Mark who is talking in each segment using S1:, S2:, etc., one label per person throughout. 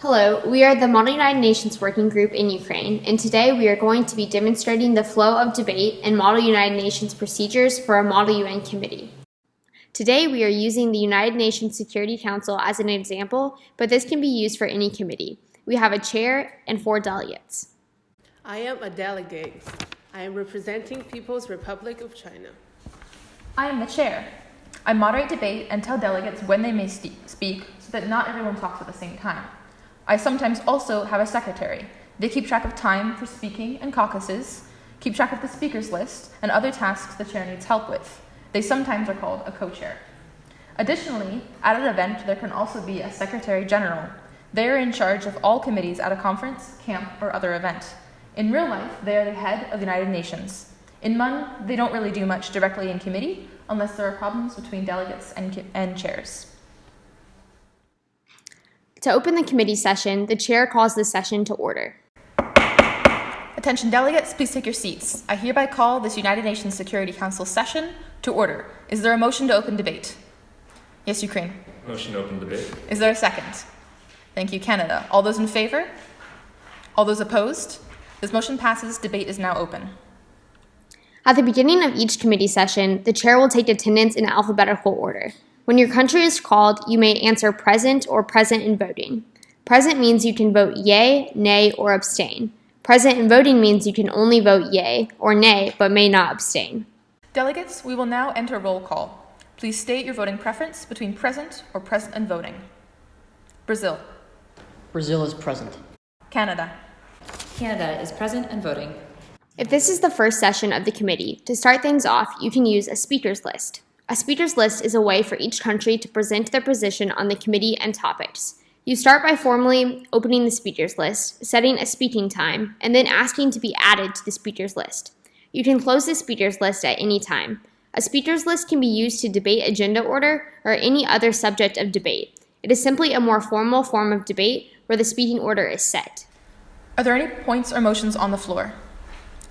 S1: Hello, we are the Model United Nations Working Group in Ukraine, and today we are going to be demonstrating the flow of debate and Model United Nations procedures for a Model UN committee. Today we are using the United Nations Security Council as an example, but this can be used for any committee. We have a chair and four delegates.
S2: I am a delegate. I am representing People's Republic of China.
S3: I am the chair. I moderate debate and tell delegates when they may speak so that not everyone talks at the same time. I sometimes also have a secretary. They keep track of time for speaking and caucuses, keep track of the speakers list, and other tasks the chair needs help with. They sometimes are called a co chair. Additionally, at an event, there can also be a secretary general. They are in charge of all committees at a conference, camp, or other event. In real life, they are the head of the United Nations. In MUN, they don't really do much directly in committee unless there are problems between delegates and, and chairs.
S1: To open the committee session, the chair calls the session to order.
S3: Attention delegates, please take your seats. I hereby call this United Nations Security Council session to order. Is there a motion to open debate? Yes, Ukraine.
S4: Motion to open debate.
S3: Is there a second? Thank you, Canada. All those in favor? All those opposed? This motion passes. Debate is now open.
S1: At the beginning of each committee session, the chair will take attendance in alphabetical order. When your country is called, you may answer present or present in voting. Present means you can vote yay, nay, or abstain. Present in voting means you can only vote yay or nay, but may not abstain.
S3: Delegates, we will now enter roll call. Please state your voting preference between present or present and voting. Brazil.
S5: Brazil is present.
S3: Canada.
S6: Canada is present and voting.
S1: If this is the first session of the committee, to start things off, you can use a speakers list. A speakers list is a way for each country to present their position on the committee and topics. You start by formally opening the speakers list, setting a speaking time, and then asking to be added to the speakers list. You can close the speakers list at any time. A speakers list can be used to debate agenda order or any other subject of debate. It is simply a more formal form of debate where the speaking order is set.
S3: Are there any points or motions on the floor?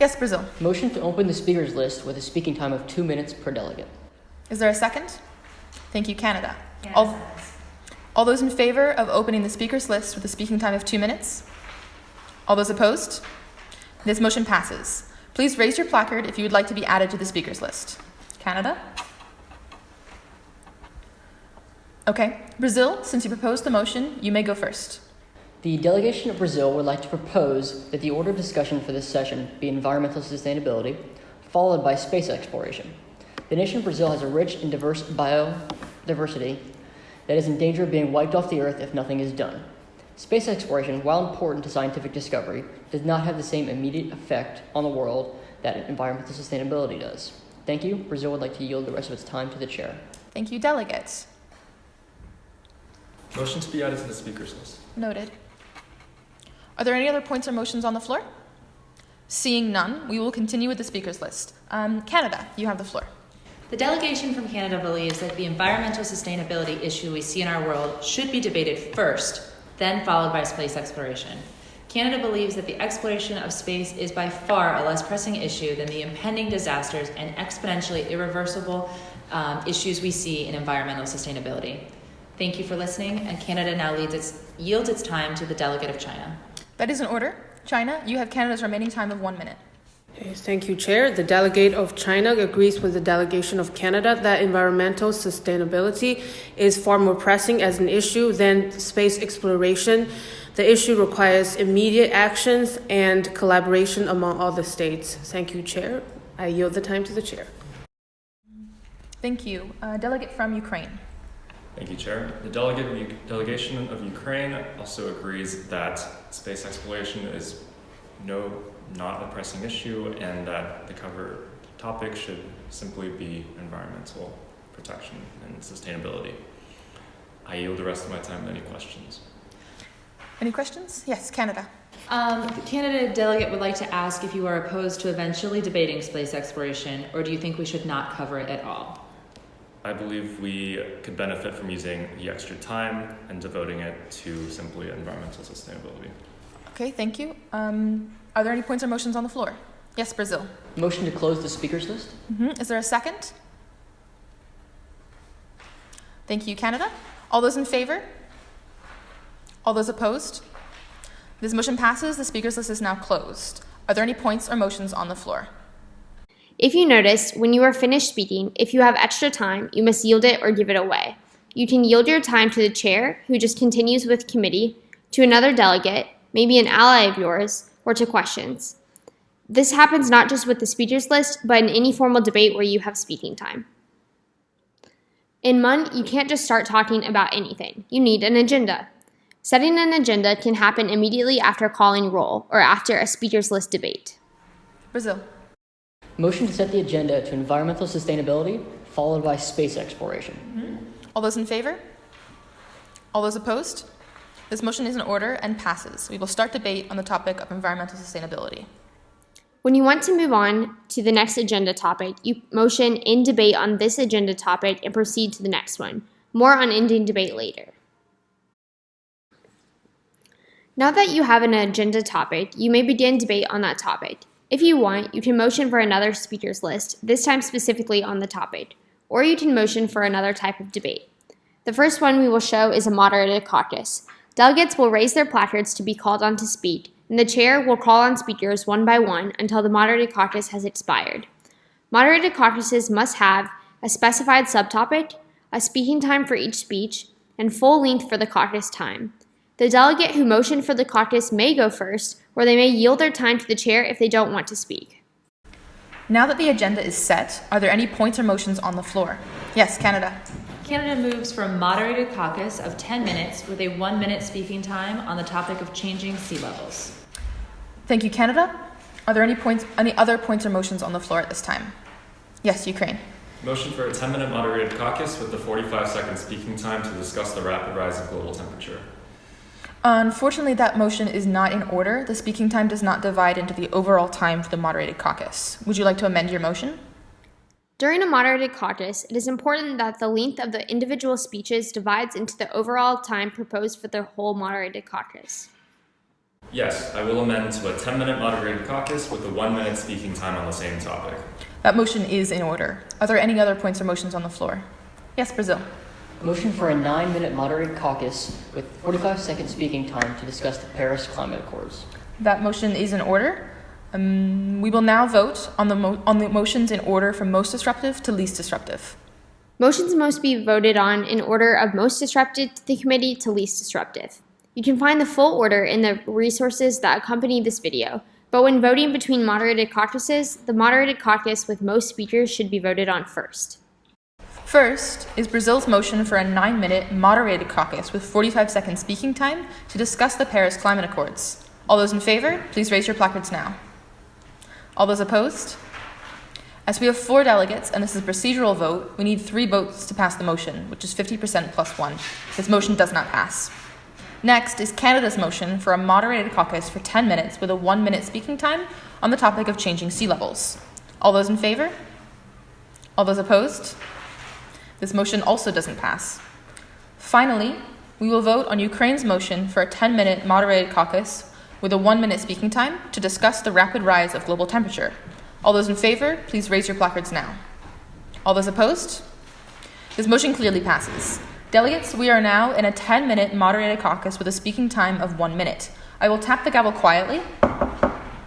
S3: Yes, Brazil.
S5: Motion to open the speakers list with a speaking time of two minutes per delegate.
S3: Is there a second? Thank you, Canada. All, all those in favor of opening the speakers list with a speaking time of two minutes? All those opposed? This motion passes. Please raise your placard if you would like to be added to the speakers list. Canada? Okay. Brazil, since you proposed the motion, you may go first.
S5: The delegation of Brazil would like to propose that the order of discussion for this session be environmental sustainability, followed by space exploration. The nation of Brazil has a rich and diverse biodiversity that is in danger of being wiped off the earth if nothing is done. Space exploration, while important to scientific discovery, does not have the same immediate effect on the world that environmental sustainability does. Thank you. Brazil would like to yield the rest of its time to the chair.
S3: Thank you, delegates.
S4: Motion to be added to the speakers list.
S3: Noted. Are there any other points or motions on the floor? Seeing none, we will continue with the speakers list. Um, Canada, you have the floor.
S6: The delegation from Canada believes that the environmental sustainability issue we see in our world should be debated first, then followed by space exploration. Canada believes that the exploration of space is by far a less pressing issue than the impending disasters and exponentially irreversible um, issues we see in environmental sustainability. Thank you for listening, and Canada now its, yields its time to the delegate of China.
S3: That is an order. China, you have Canada's remaining time of one minute.
S2: Okay, thank you, Chair. The delegate of China agrees with the delegation of Canada that environmental sustainability is far more pressing as an issue than space exploration. The issue requires immediate actions and collaboration among all the states. Thank you, Chair. I yield the time to the Chair.
S3: Thank you. Uh, delegate from Ukraine.
S4: Thank you, Chair. The delegate delegation of Ukraine also agrees that space exploration is no, not a pressing issue, and that the cover topic should simply be environmental protection and sustainability. I yield the rest of my time to any questions.
S3: Any questions? Yes, Canada.
S6: Um, the Canada delegate would like to ask if you are opposed to eventually debating space exploration, or do you think we should not cover it at all?
S4: I believe we could benefit from using the extra time and devoting it to simply environmental sustainability.
S3: Okay, thank you. Um, are there any points or motions on the floor? Yes, Brazil.
S5: Motion to close the speakers list.
S3: Mm-hmm. Is there a second? Thank you, Canada. All those in favor? All those opposed? This motion passes. The speakers list is now closed. Are there any points or motions on the floor?
S1: If you notice, when you are finished speaking, if you have extra time, you must yield it or give it away. You can yield your time to the chair, who just continues with committee, to another delegate, maybe an ally of yours, or to questions. This happens not just with the speakers list, but in any formal debate where you have speaking time. In MUN, you can't just start talking about anything. You need an agenda. Setting an agenda can happen immediately after calling roll or after a speakers list debate.
S3: Brazil.
S5: Motion to set the agenda to environmental sustainability, followed by space exploration. Mm-hmm.
S3: All those in favor? All those opposed? This motion is in order and passes. We will start debate on the topic of environmental sustainability.
S1: When you want to move on to the next agenda topic, you motion in debate on this agenda topic and proceed to the next one. More on ending debate later. Now that you have an agenda topic, you may begin debate on that topic. If you want, you can motion for another speakers list, this time specifically on the topic, or you can motion for another type of debate. The first one we will show is a moderated caucus. Delegates will raise their placards to be called on to speak, and the chair will call on speakers one by one until the moderated caucus has expired. Moderated caucuses must have a specified subtopic, a speaking time for each speech, and full length for the caucus time. The delegate who motioned for the caucus may go first, or they may yield their time to the chair if they don't want to speak.
S3: Now that the agenda is set, are there any points or motions on the floor? Yes, Canada.
S6: Canada moves for a moderated caucus of 10 minutes with a one minute speaking time on the topic of changing sea levels.
S3: Thank you, Canada. Are there any points, any other points or motions on the floor at this time? Yes, Ukraine.
S4: Motion for a 10 minute moderated caucus with the 45 second speaking time to discuss the rapid rise of global temperature.
S3: Unfortunately, that motion is not in order. The speaking time does not divide into the overall time for the moderated caucus. Would you like to amend your motion?
S1: During a moderated caucus, it is important that the length of the individual speeches divides into the overall time proposed for the whole moderated caucus.
S4: Yes, I will amend to a 10 minute moderated caucus with a one minute speaking time on the same topic.
S3: That motion is in order. Are there any other points or motions on the floor? Yes, Brazil.
S5: Motion for a nine minute moderated caucus with 45 second speaking time to discuss the Paris Climate Accords.
S3: That motion is in order. Um, we will now vote on the, mo- on the motions in order from most disruptive to least disruptive.
S1: Motions must be voted on in order of most disruptive to the committee to least disruptive. You can find the full order in the resources that accompany this video, but when voting between moderated caucuses, the moderated caucus with most speakers should be voted on first.
S3: First is Brazil's motion for a nine minute moderated caucus with 45 seconds speaking time to discuss the Paris Climate Accords. All those in favor, please raise your placards now. All those opposed? As we have four delegates and this is a procedural vote, we need three votes to pass the motion, which is 50% plus one. This motion does not pass. Next is Canada's motion for a moderated caucus for 10 minutes with a one minute speaking time on the topic of changing sea levels. All those in favor? All those opposed? This motion also doesn't pass. Finally, we will vote on Ukraine's motion for a 10 minute moderated caucus with a one minute speaking time to discuss the rapid rise of global temperature. All those in favor, please raise your placards now. All those opposed? This motion clearly passes. Delegates, we are now in a 10 minute moderated caucus with a speaking time of one minute. I will tap the gavel quietly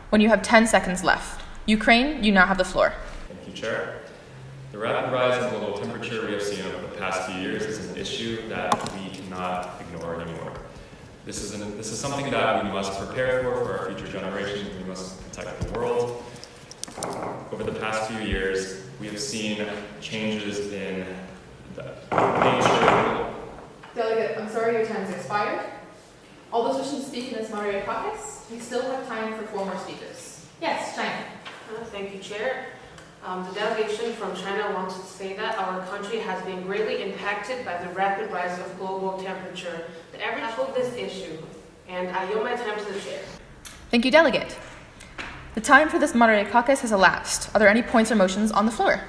S3: when you have 10 seconds left. Ukraine, you now have the floor.
S4: Thank you, Chair. The rapid rise in global temperature we have seen over the past few years is an issue that we cannot. This is, an, this is something that we must prepare for for our future generations. We must protect the world. Over the past few years, we have seen changes in the nature.
S3: Delegate, I'm sorry your time has expired. All those wishing to speak in this moderated caucus, we still have time for four more speakers. Yes, China.
S2: Uh, Thank you, Chair. Um, The delegation from China wants to say that our country has been greatly impacted by the rapid rise of global temperature. The average of this issue, and I yield my time to the chair.
S3: Thank you, Delegate. The time for this moderated caucus has elapsed. Are there any points or motions on the floor?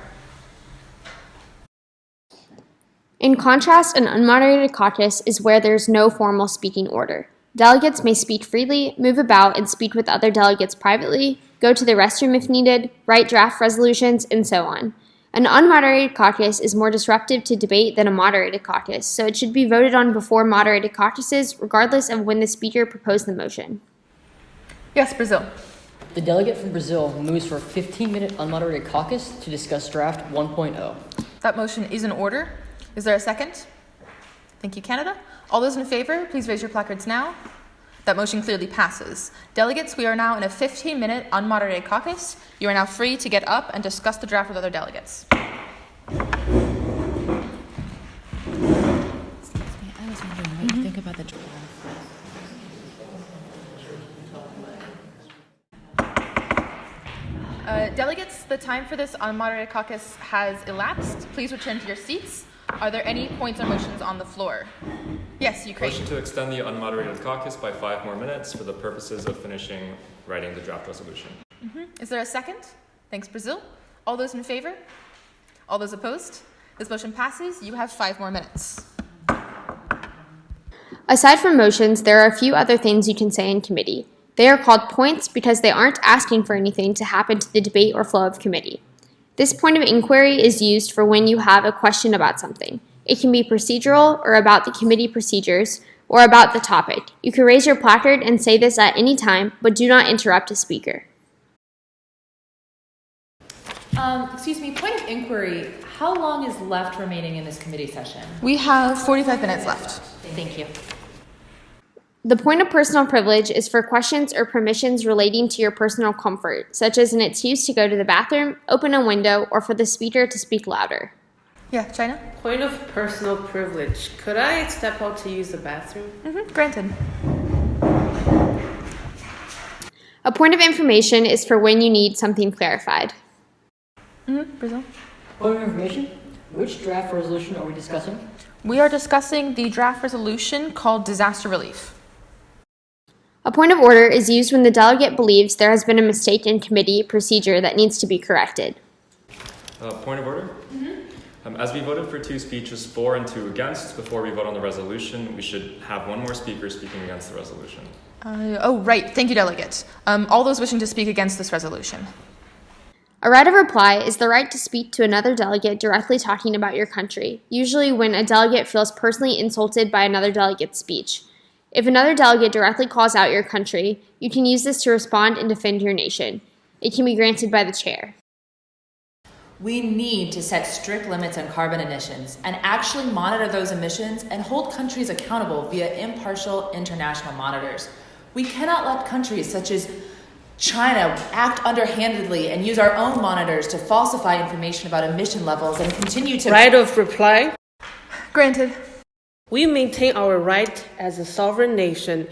S1: In contrast, an unmoderated caucus is where there's no formal speaking order. Delegates may speak freely, move about, and speak with other delegates privately, go to the restroom if needed, write draft resolutions, and so on. An unmoderated caucus is more disruptive to debate than a moderated caucus, so it should be voted on before moderated caucuses, regardless of when the speaker proposed the motion.
S3: Yes, Brazil.
S5: The delegate from Brazil moves for a 15 minute unmoderated caucus to discuss draft oh. 1.0.
S3: That motion is in order. Is there a second? Thank you, Canada. All those in favor, please raise your placards now. That motion clearly passes. Delegates, we are now in a 15 minute unmoderated caucus. You are now free to get up and discuss the draft with other delegates. Uh, delegates, the time for this unmoderated caucus has elapsed. Please return to your seats. Are there any points or motions on the floor? Yes, Ukraine.
S4: Motion to extend the unmoderated caucus by five more minutes for the purposes of finishing writing the draft resolution. Mm-hmm.
S3: Is there a second? Thanks, Brazil. All those in favor? All those opposed? This motion passes. You have five more minutes.
S1: Aside from motions, there are a few other things you can say in committee. They are called points because they aren't asking for anything to happen to the debate or flow of committee. This point of inquiry is used for when you have a question about something. It can be procedural or about the committee procedures or about the topic. You can raise your placard and say this at any time, but do not interrupt a speaker.
S6: Um, excuse me, point of inquiry. How long is left remaining in this committee session?
S3: We have 45 minutes left.
S6: Thank you.
S1: The point of personal privilege is for questions or permissions relating to your personal comfort, such as in its use to go to the bathroom, open a window, or for the speaker to speak louder.
S3: Yeah, China?
S2: Point of personal privilege. Could I step out to use the bathroom?
S3: Mm-hmm. Granted.
S1: A point of information is for when you need something clarified.
S3: Mm-hmm. Brazil?
S5: Point of information which draft resolution are we discussing?
S3: We are discussing the draft resolution called disaster relief.
S1: A point of order is used when the delegate believes there has been a mistake in committee procedure that needs to be corrected.
S4: Uh, point of order? Um, as we voted for two speeches for and two against, before we vote on the resolution, we should have one more speaker speaking against the resolution.
S3: Uh, oh, right. Thank you, delegate. Um, all those wishing to speak against this resolution.
S1: A right of reply is the right to speak to another delegate directly talking about your country, usually when a delegate feels personally insulted by another delegate's speech. If another delegate directly calls out your country, you can use this to respond and defend your nation. It can be granted by the chair.
S6: We need to set strict limits on carbon emissions and actually monitor those emissions and hold countries accountable via impartial international monitors. We cannot let countries such as China act underhandedly and use our own monitors to falsify information about emission levels and continue to.
S2: Right of reply.
S3: Granted.
S2: We maintain our right as a sovereign nation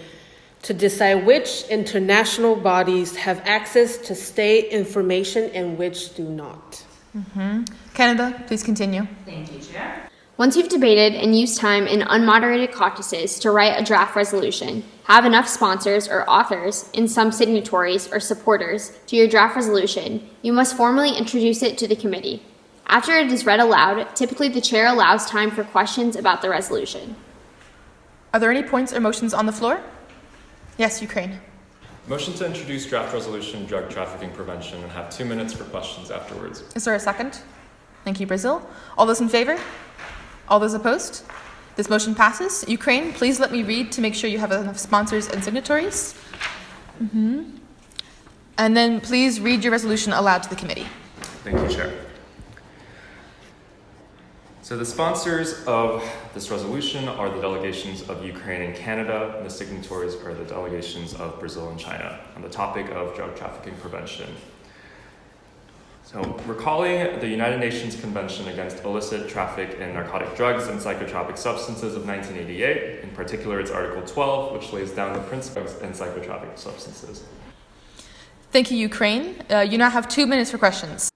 S2: to decide which international bodies have access to state information and which do not. Mm-hmm.
S3: Canada, please continue.
S6: Thank you, Chair.
S1: Once you've debated and used time in unmoderated caucuses to write a draft resolution, have enough sponsors or authors, and some signatories or supporters to your draft resolution, you must formally introduce it to the committee. After it is read aloud, typically the chair allows time for questions about the resolution.
S3: Are there any points or motions on the floor? Yes, Ukraine.
S4: Motion to introduce draft resolution drug trafficking prevention and have two minutes for questions afterwards.
S3: Is there a second? Thank you, Brazil. All those in favor? All those opposed? This motion passes. Ukraine, please let me read to make sure you have enough sponsors and signatories. hmm And then please read your resolution aloud to the committee.
S4: Thank you, Chair. So the sponsors of this resolution are the delegations of Ukraine and Canada, and the signatories are the delegations of Brazil and China on the topic of drug trafficking prevention. So, recalling the United Nations Convention Against Illicit Traffic in Narcotic Drugs and Psychotropic Substances of 1988, in particular its Article 12, which lays down the principles in psychotropic substances.
S3: Thank you, Ukraine. Uh, you now have two minutes for questions.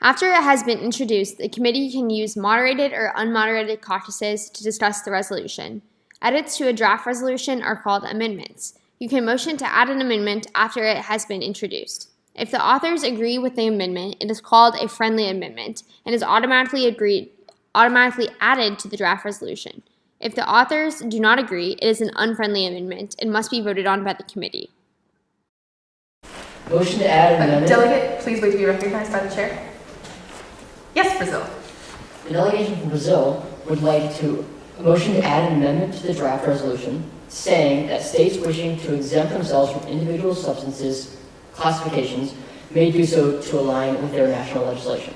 S1: After it has been introduced, the committee can use moderated or unmoderated caucuses to discuss the resolution. Edits to a draft resolution are called amendments. You can motion to add an amendment after it has been introduced. If the authors agree with the amendment, it is called a friendly amendment and is automatically agreed automatically added to the draft resolution. If the authors do not agree, it is an unfriendly amendment and must be voted on by the committee.
S5: Motion to add an
S3: Uh,
S5: amendment.
S3: delegate, please wait to be recognized by the chair. Yes, Brazil.
S5: The delegation from Brazil would like to, a motion to add an amendment to the draft resolution saying that states wishing to exempt themselves from individual substances classifications may do so to align with their national legislation.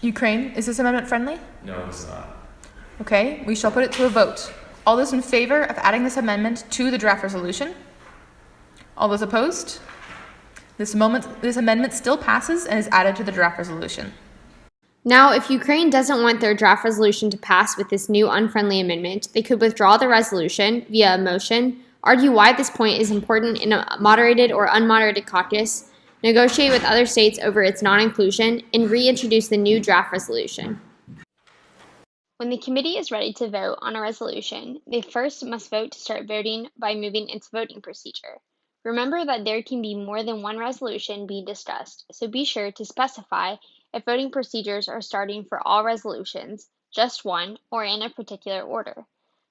S3: Ukraine, is this amendment friendly?
S4: No, it's not.
S3: Okay, we shall put it to a vote. All those in favor of adding this amendment to the draft resolution? All those opposed? This moment, this amendment still passes and is added to the draft resolution.
S1: Now, if Ukraine doesn't want their draft resolution to pass with this new unfriendly amendment, they could withdraw the resolution via a motion, argue why this point is important in a moderated or unmoderated caucus, negotiate with other states over its non inclusion, and reintroduce the new draft resolution. When the committee is ready to vote on a resolution, they first must vote to start voting by moving its voting procedure. Remember that there can be more than one resolution being discussed, so be sure to specify if voting procedures are starting for all resolutions, just one, or in a particular order.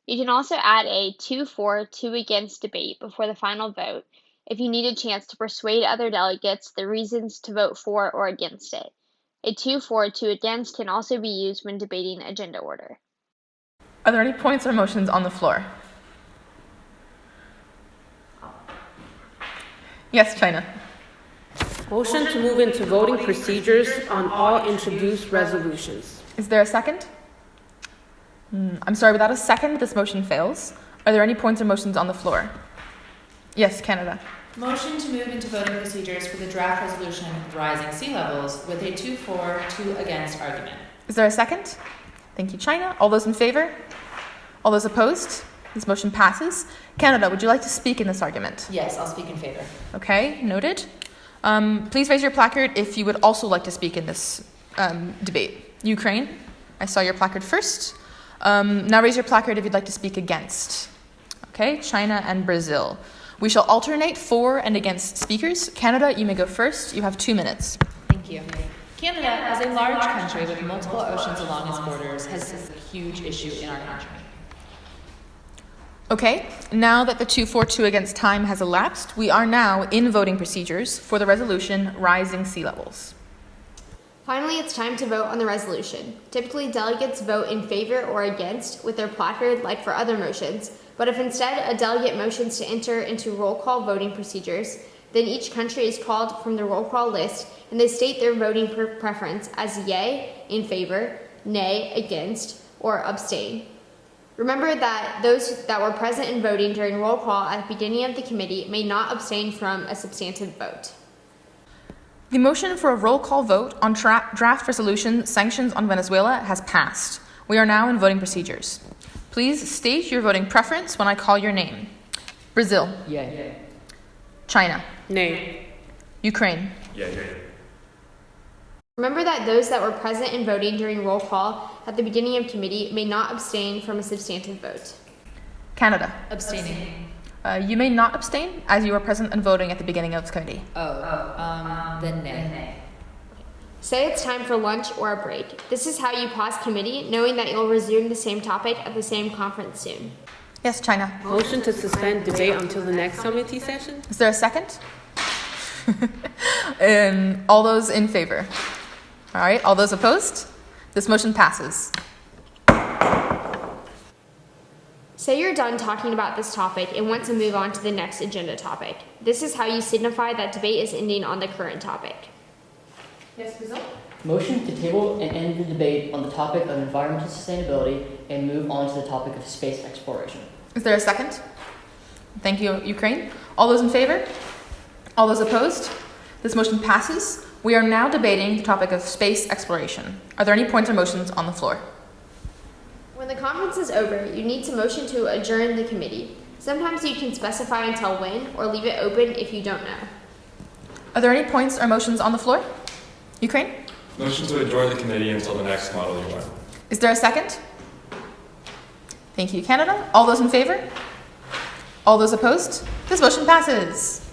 S1: You can also add a 2 for, 2 against debate before the final vote if you need a chance to persuade other delegates the reasons to vote for or against it. A 2 for, 2 against can also be used when debating agenda order.
S3: Are there any points or motions on the floor? Yes, China.
S2: Motion to move into voting procedures on all introduced resolutions.
S3: Is there a second? Hmm, I'm sorry, without a second, this motion fails. Are there any points or motions on the floor? Yes, Canada.
S6: Motion to move into voting procedures for the draft resolution rising sea levels with a two for, two against argument.
S3: Is there a second? Thank you, China. All those in favor? All those opposed? This motion passes. Canada, would you like to speak in this argument?
S6: Yes, I'll speak in favor.
S3: Okay, noted. Um, please raise your placard if you would also like to speak in this um, debate. Ukraine, I saw your placard first. Um, now raise your placard if you'd like to speak against. Okay, China and Brazil. We shall alternate for and against speakers. Canada, you may go first. You have two minutes.
S6: Thank you. Canada, as a large country with multiple oceans along its borders, has a huge issue in our country.
S3: Okay, now that the 242 against time has elapsed, we are now in voting procedures for the resolution Rising Sea Levels.
S1: Finally, it's time to vote on the resolution. Typically, delegates vote in favor or against with their placard, like for other motions. But if instead a delegate motions to enter into roll call voting procedures, then each country is called from the roll call list and they state their voting pre- preference as yay, in favor, nay, against, or abstain. Remember that those that were present in voting during roll call at the beginning of the committee may not abstain from a substantive vote.
S3: The motion for a roll call vote on draft resolution sanctions on Venezuela has passed. We are now in voting procedures. Please state your voting preference when I call your name. Brazil,
S5: Yay.
S3: China,
S2: Nay.
S3: Ukraine,
S4: Yeah, yeah.
S1: Remember that those that were present in voting during roll call at the beginning of committee may not abstain from a substantive vote.
S3: Canada.
S6: Abstaining.
S3: Uh, you may not abstain as you were present and voting at the beginning of this committee.
S6: Oh, um, then nay.
S1: Say it's time for lunch or a break. This is how you pause committee, knowing that you'll resume the same topic at the same conference soon.
S3: Yes, China.
S2: Motion to suspend debate until the next committee session?
S3: Is there a second? um, all those in favor? All right, all those opposed? This motion passes.
S1: Say you're done talking about this topic and want to move on to the next agenda topic. This is how you signify that debate is ending on the current topic.
S3: Yes, Brazil?
S5: Motion to table and end the debate on the topic of environmental sustainability and move on to the topic of space exploration.
S3: Is there a second? Thank you, Ukraine. All those in favor? All those opposed? This motion passes. We are now debating the topic of space exploration. Are there any points or motions on the floor?
S1: When the conference is over, you need to motion to adjourn the committee. Sometimes you can specify until when or leave it open if you don't know.
S3: Are there any points or motions on the floor? Ukraine?
S4: Motion to adjourn the committee until the next model UN.
S3: Is there a second? Thank you, Canada. All those in favor? All those opposed? This motion passes.